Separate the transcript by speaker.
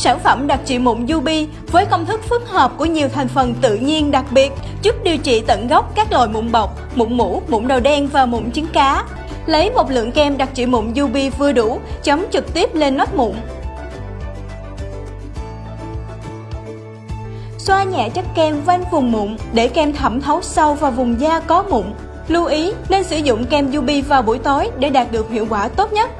Speaker 1: Sản phẩm đặc trị mụn Yubi với công thức phức hợp của nhiều thành phần tự nhiên đặc biệt giúp điều trị tận gốc các loại mụn bọc, mụn mũ, mụn đầu đen và mụn trứng cá. Lấy một lượng kem đặc trị mụn Yubi vừa đủ, chấm trực tiếp lên nốt mụn. Xoa nhẹ chất kem quanh vùng mụn để kem thẩm thấu sâu vào vùng da có mụn. Lưu ý nên sử dụng kem Yubi vào buổi tối để đạt được hiệu quả tốt nhất.